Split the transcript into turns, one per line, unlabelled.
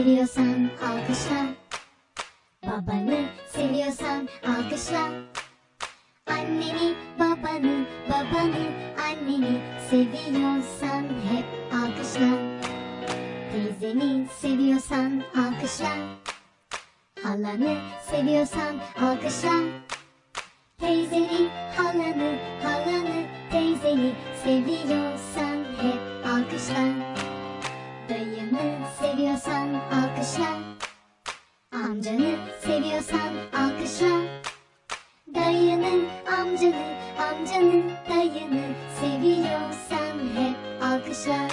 seviyorsan alkışla. Babanı seviyorsan alkışla. Anneni, babanı, babanı, anneni seviyorsan hep alkışla. Teyzeni seviyorsan alkışla. Halanı seviyorsan alkışla. Teyzeni, halanı, halanı, teyzeni seviyorsan hep alkışla Dayını seviyorsan alkışla. Amcanı seviyorsan alkışla. Dayını, amcanı, amcanı, dayını seviyorsan hep alkışla